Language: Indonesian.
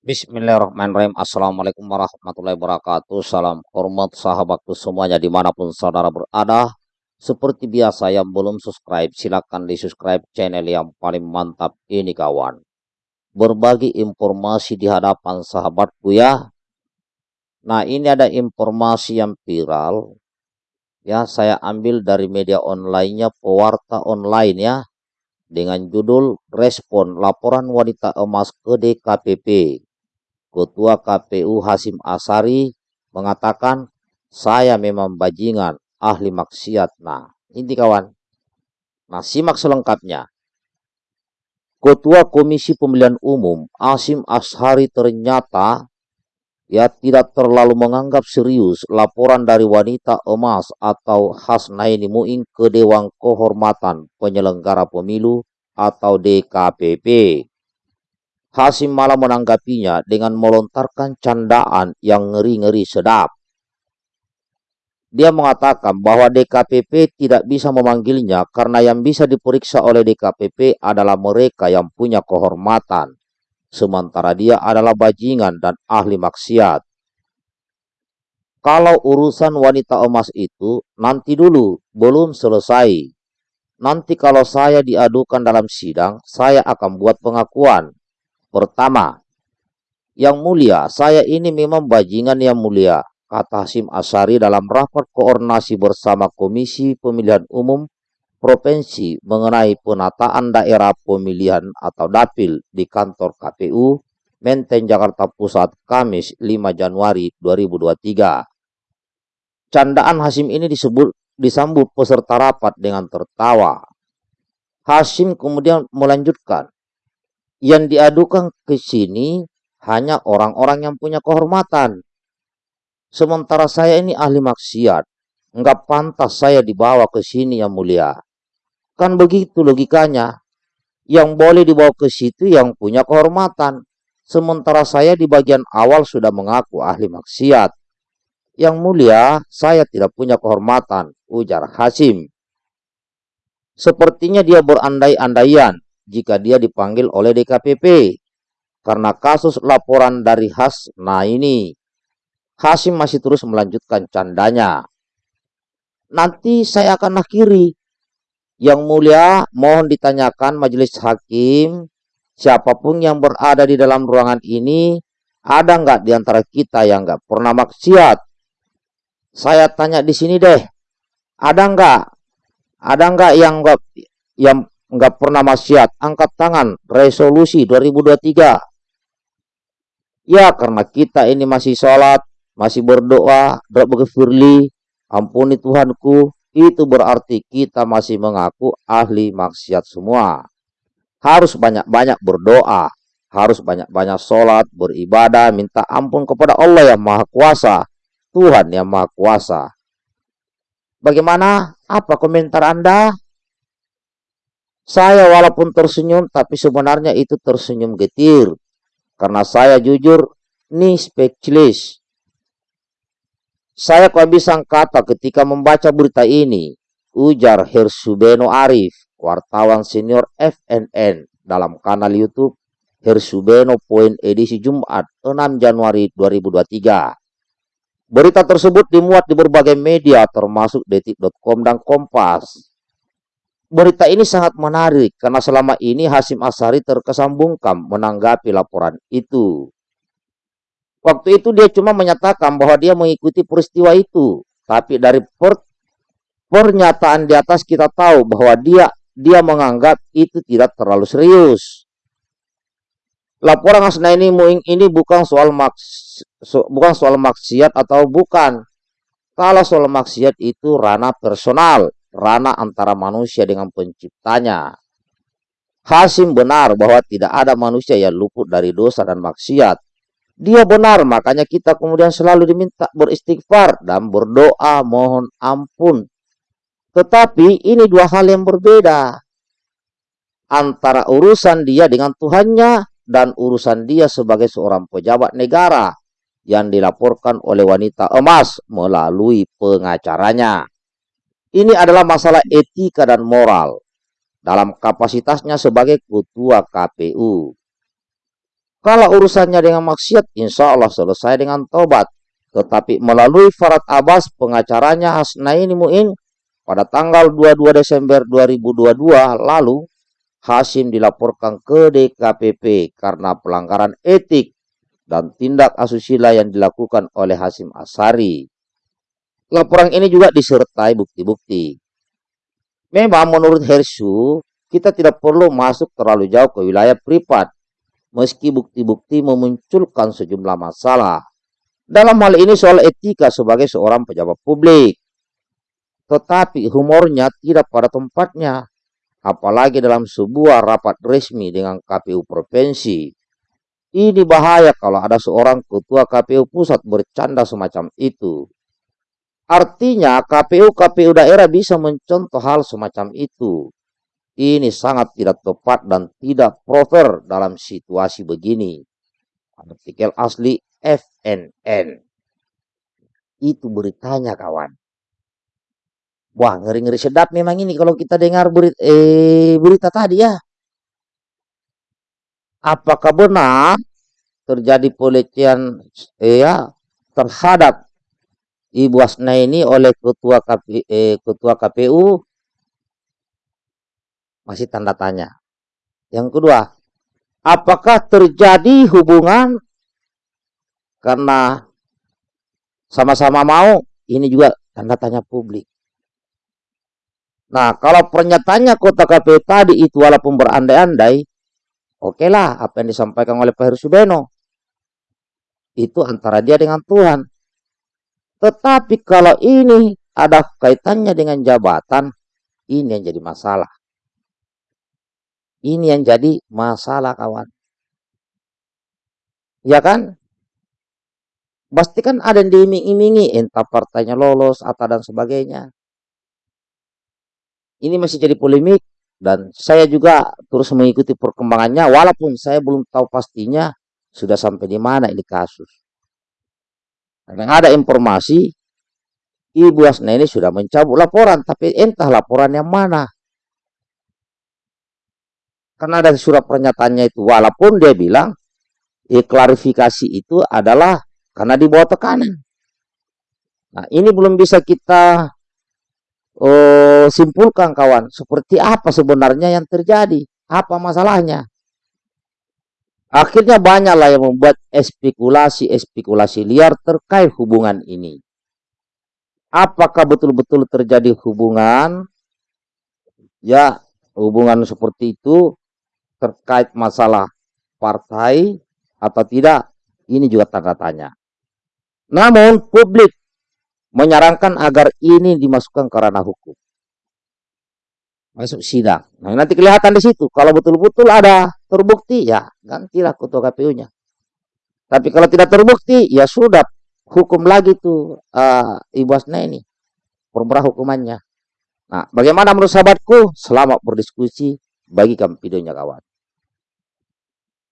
Bismillahirrahmanirrahim. Assalamualaikum warahmatullahi wabarakatuh. Salam hormat sahabatku semuanya di mana pun saudara berada. Seperti biasa yang belum subscribe silahkan di subscribe channel yang paling mantap ini kawan. Berbagi informasi di hadapan sahabatku ya. Nah ini ada informasi yang viral. Ya saya ambil dari media onlinenya Pewarta Online ya. Dengan judul Respon Laporan Wanita Emas ke DKPP. Ketua KPU Hasim Asari mengatakan saya memang bajingan ahli maksiat. Nah, ini kawan. Nah, simak selengkapnya. Ketua Komisi Pemilihan Umum Hasim Ashari ternyata ya tidak terlalu menganggap serius laporan dari wanita emas atau Hasnaini Muing ke Dewan Kehormatan Penyelenggara Pemilu atau DKPP. Hasim malah menanggapinya dengan melontarkan candaan yang ngeri-ngeri sedap. Dia mengatakan bahwa DKPP tidak bisa memanggilnya karena yang bisa diperiksa oleh DKPP adalah mereka yang punya kehormatan. Sementara dia adalah bajingan dan ahli maksiat. Kalau urusan wanita emas itu nanti dulu, belum selesai. Nanti kalau saya diadukan dalam sidang, saya akan buat pengakuan Pertama, yang mulia, saya ini memang bajingan yang mulia, kata Hasim Asari dalam rapat koordinasi bersama Komisi Pemilihan Umum Provinsi mengenai penataan daerah pemilihan atau dapil di kantor KPU Menteng Jakarta Pusat Kamis 5 Januari 2023. Candaan Hasim ini disebut disambut peserta rapat dengan tertawa. Hasim kemudian melanjutkan, yang diadukan ke sini hanya orang-orang yang punya kehormatan. Sementara saya ini ahli maksiat. Enggak pantas saya dibawa ke sini yang mulia. Kan begitu logikanya. Yang boleh dibawa ke situ yang punya kehormatan. Sementara saya di bagian awal sudah mengaku ahli maksiat. Yang mulia, saya tidak punya kehormatan, ujar Hasim. Sepertinya dia berandai-andaian jika dia dipanggil oleh DKPP karena kasus laporan dari Has. Nah ini Hasim masih terus melanjutkan candanya. Nanti saya akan akhiri. Yang mulia mohon ditanyakan majelis hakim siapa pun yang berada di dalam ruangan ini ada nggak di antara kita yang nggak pernah maksiat? Saya tanya di sini deh, ada nggak? Ada nggak yang nggak yang nggak pernah maksiat, angkat tangan, resolusi 2023. Ya, karena kita ini masih sholat, masih berdoa, doa firli, ampuni Tuhanku, itu berarti kita masih mengaku ahli maksiat semua. Harus banyak-banyak berdoa, harus banyak-banyak sholat, beribadah, minta ampun kepada Allah yang Maha Kuasa, Tuhan yang Maha Kuasa. Bagaimana? Apa komentar Anda? Saya walaupun tersenyum, tapi sebenarnya itu tersenyum getir. Karena saya jujur, nih speechless. Saya kehabisan kata ketika membaca berita ini. Ujar Hersubeno Arif, wartawan senior FNN dalam kanal YouTube Hersubeno Point edisi Jumat 6 Januari 2023. Berita tersebut dimuat di berbagai media termasuk detik.com dan Kompas berita ini sangat menarik karena selama ini Hasim Asari terkesan bungkam menanggapi laporan itu. Waktu itu dia cuma menyatakan bahwa dia mengikuti peristiwa itu, tapi dari per, pernyataan di atas kita tahu bahwa dia dia menganggap itu tidak terlalu serius. Laporan ini Muing ini bukan soal maks, bukan soal maksiat atau bukan. Kalau soal maksiat itu ranah personal, ranah antara manusia dengan penciptanya. Hasim benar bahwa tidak ada manusia yang luput dari dosa dan maksiat. Dia benar, makanya kita kemudian selalu diminta beristighfar dan berdoa mohon ampun. Tetapi ini dua hal yang berbeda. Antara urusan dia dengan Tuhannya dan urusan dia sebagai seorang pejabat negara yang dilaporkan oleh wanita emas melalui pengacaranya. Ini adalah masalah etika dan moral dalam kapasitasnya sebagai ketua KPU. Kalau urusannya dengan maksiat, insya Allah selesai dengan tobat. Tetapi melalui Farad Abbas, pengacaranya Hasnaini Mu'in, pada tanggal 22 Desember 2022 lalu, Hasim dilaporkan ke DKPP karena pelanggaran etik dan tindak asusila yang dilakukan oleh Hasim Asari. Laporan ini juga disertai bukti-bukti. Memang menurut Hersu, kita tidak perlu masuk terlalu jauh ke wilayah privat meski bukti-bukti memunculkan sejumlah masalah. Dalam hal ini soal etika sebagai seorang pejabat publik. Tetapi humornya tidak pada tempatnya, apalagi dalam sebuah rapat resmi dengan KPU Provinsi. Ini bahaya kalau ada seorang ketua KPU pusat bercanda semacam itu. Artinya KPU-KPU daerah bisa mencontoh hal semacam itu. Ini sangat tidak tepat dan tidak proper dalam situasi begini. Artikel asli FNN. Itu beritanya kawan. Wah ngeri-ngeri sedap memang ini kalau kita dengar berita, eh, berita tadi ya. Apakah benar terjadi pelecehan eh, ya, terhadap Ibu Asna ini oleh ketua, KP, eh, ketua KPU masih tanda tanya. Yang kedua, apakah terjadi hubungan karena sama-sama mau? Ini juga tanda tanya publik. Nah, kalau pernyataannya kota KPU tadi itu walaupun berandai-andai, oke lah apa yang disampaikan oleh Pak Heru Subeno. Itu antara dia dengan Tuhan. Tetapi kalau ini ada kaitannya dengan jabatan, ini yang jadi masalah. Ini yang jadi masalah kawan. Ya kan? Pasti kan ada yang diiming-imingi, entah partainya lolos atau dan sebagainya. Ini masih jadi polemik dan saya juga terus mengikuti perkembangannya walaupun saya belum tahu pastinya sudah sampai di mana ini kasus. Karena ada informasi Ibu Asna ini sudah mencabut laporan, tapi entah laporan yang mana. Karena ada surat pernyataannya itu, walaupun dia bilang eh, klarifikasi itu adalah karena di bawah tekanan. Nah, ini belum bisa kita oh, simpulkan kawan, seperti apa sebenarnya yang terjadi, apa masalahnya. Akhirnya banyaklah yang membuat spekulasi-spekulasi liar terkait hubungan ini. Apakah betul-betul terjadi hubungan? Ya, hubungan seperti itu terkait masalah partai atau tidak, ini juga tanda tanya. Namun publik menyarankan agar ini dimasukkan ke ranah hukum. Masuk sidang. Nah, nanti kelihatan di situ. Kalau betul-betul ada terbukti, ya gantilah ketua KPU-nya. Tapi kalau tidak terbukti, ya sudah hukum lagi tuh uh, Ibu Asna ini. Perberah hukumannya. Nah, bagaimana menurut sahabatku? Selamat berdiskusi. Bagikan videonya kawan.